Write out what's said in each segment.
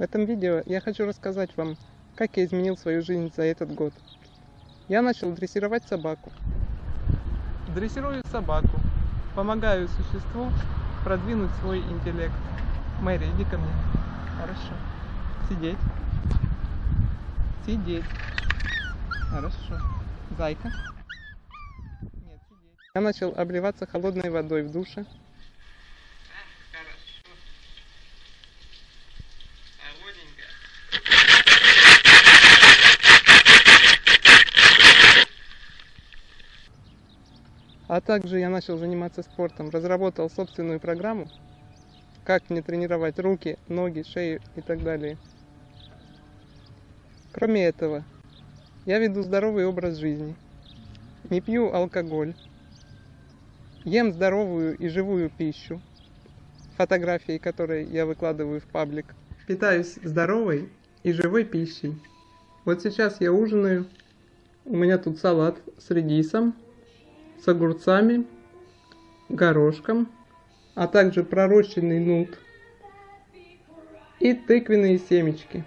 В этом видео я хочу рассказать вам, как я изменил свою жизнь за этот год. Я начал дрессировать собаку. Дрессирую собаку, помогаю существу продвинуть свой интеллект. Мэри, иди ко мне. Хорошо. Сидеть. Сидеть. Хорошо. Зайка. Нет, сидеть. Я начал обливаться холодной водой в душе. А также я начал заниматься спортом, разработал собственную программу, как мне тренировать руки, ноги, шею и так далее. Кроме этого, я веду здоровый образ жизни, не пью алкоголь, ем здоровую и живую пищу, фотографии которые я выкладываю в паблик. Питаюсь здоровой и живой пищей. Вот сейчас я ужинаю, у меня тут салат с редисом, с огурцами, горошком, а также пророщенный нут и тыквенные семечки.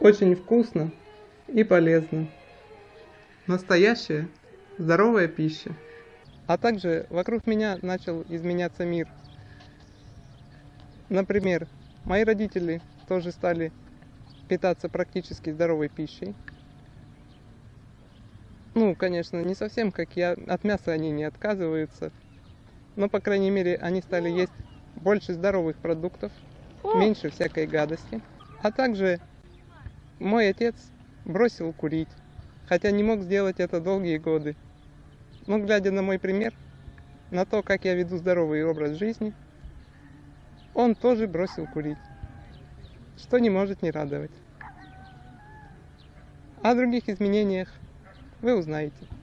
Очень вкусно и полезно. Настоящая здоровая пища. А также вокруг меня начал изменяться мир. Например, мои родители тоже стали питаться практически здоровой пищей. Ну, конечно, не совсем как я. От мяса они не отказываются. Но, по крайней мере, они стали есть больше здоровых продуктов, меньше всякой гадости. А также мой отец бросил курить, хотя не мог сделать это долгие годы. Но, глядя на мой пример, на то, как я веду здоровый образ жизни, он тоже бросил курить, что не может не радовать. О других изменениях вы узнаете.